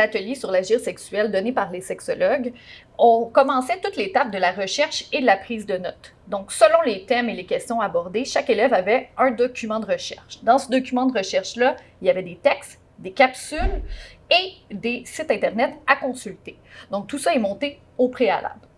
l'atelier sur l'agir sexuel donné par les sexologues, on commençait toute l'étape de la recherche et de la prise de notes. Donc, selon les thèmes et les questions abordées, chaque élève avait un document de recherche. Dans ce document de recherche-là, il y avait des textes, des capsules et des sites Internet à consulter. Donc, tout ça est monté au préalable.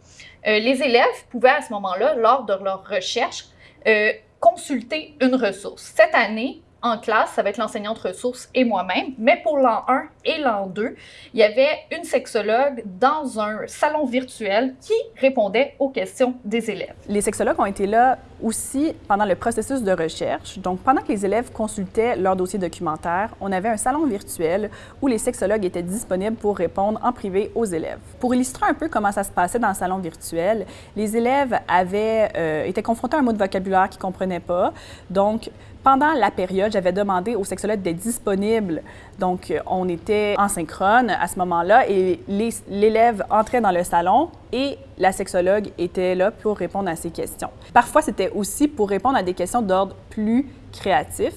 Euh, les élèves pouvaient à ce moment-là, lors de leur recherche, euh, consulter une ressource. Cette année, en classe, ça va être l'enseignante ressource et moi-même, mais pour l'an 1 et l'an 2, il y avait une sexologue dans un salon virtuel qui répondait aux questions des élèves. Les sexologues ont été là aussi pendant le processus de recherche. Donc, pendant que les élèves consultaient leur dossier documentaire, on avait un salon virtuel où les sexologues étaient disponibles pour répondre en privé aux élèves. Pour illustrer un peu comment ça se passait dans le salon virtuel, les élèves avaient euh, été confrontés à un mot de vocabulaire qu'ils ne comprenaient pas. Donc, pendant la période, j'avais demandé aux sexologues d'être disponibles. Donc, euh, on était en synchrone à ce moment-là et l'élève entrait dans le salon et la sexologue était là pour répondre à ses questions. Parfois, c'était aussi pour répondre à des questions d'ordre plus créatif.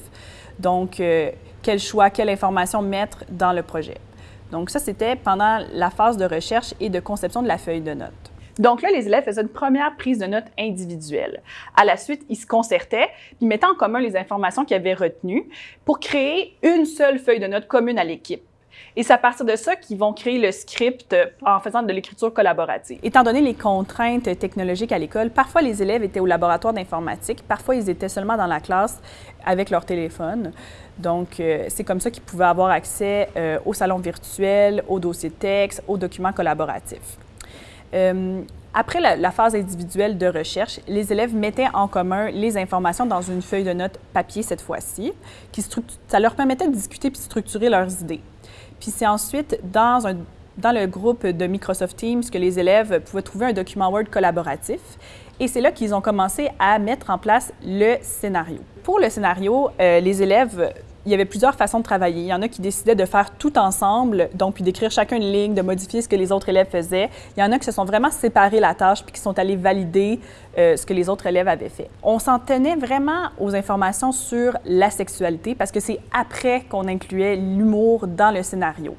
Donc, euh, quel choix, quelle information mettre dans le projet. Donc, ça, c'était pendant la phase de recherche et de conception de la feuille de notes. Donc là, les élèves faisaient une première prise de notes individuelle. À la suite, ils se concertaient, puis mettaient en commun les informations qu'ils avaient retenues pour créer une seule feuille de notes commune à l'équipe. Et c'est à partir de ça qu'ils vont créer le script en faisant de l'écriture collaborative. Étant donné les contraintes technologiques à l'école, parfois les élèves étaient au laboratoire d'informatique, parfois ils étaient seulement dans la classe avec leur téléphone. Donc, euh, c'est comme ça qu'ils pouvaient avoir accès euh, au salon virtuel, aux dossiers texte, aux documents collaboratifs. Euh, après la, phase individuelle de recherche, les élèves mettaient en commun les informations dans une feuille de notes papier cette fois-ci, qui ça leur permettait de discuter puis structurer leurs idées. Puis c'est ensuite dans, dans le groupe de Microsoft Teams que les élèves pouvaient trouver un document Word collaboratif. Et c'est là qu'ils ont commencé à mettre en place le scénario. Pour le scénario, euh, les élèves il y avait plusieurs façons de travailler. Il y en a qui décidaient de faire tout ensemble, donc puis d'écrire chacun une ligne, de modifier ce que les autres élèves faisaient. Il y en a qui se sont vraiment séparés la tâche puis qui sont allés valider euh, ce que les autres élèves avaient fait. On s'en tenait vraiment aux informations sur la sexualité parce que c'est après qu'on incluait l'humour dans le scénario.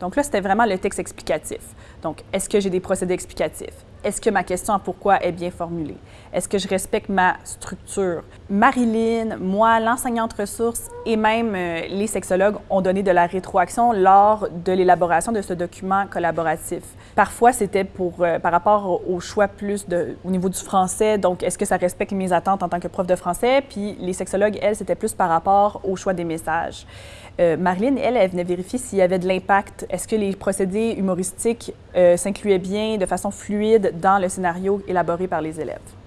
Donc là, c'était vraiment le texte explicatif. Donc, est-ce que j'ai des procédés explicatifs? Est-ce que ma question à pourquoi est bien formulée? Est-ce que je respecte ma structure? Marilyn, moi, l'enseignante ressource et même euh, les sexologues ont donné de la rétroaction lors de l'élaboration de ce document collaboratif. Parfois, c'était pour euh, par rapport au choix plus au niveau du français. Donc, est-ce que ça respecte mes attentes en tant que prof de français? Puis les sexologues, elles, c'était plus par rapport au choix des messages. Euh, Marilyn, elle, elle venait vérifier s'il y avait de l'impact. Est-ce que les procédés humoristiques s'incluaient bien de façon fluide dans le scénario élaboré par les élèves.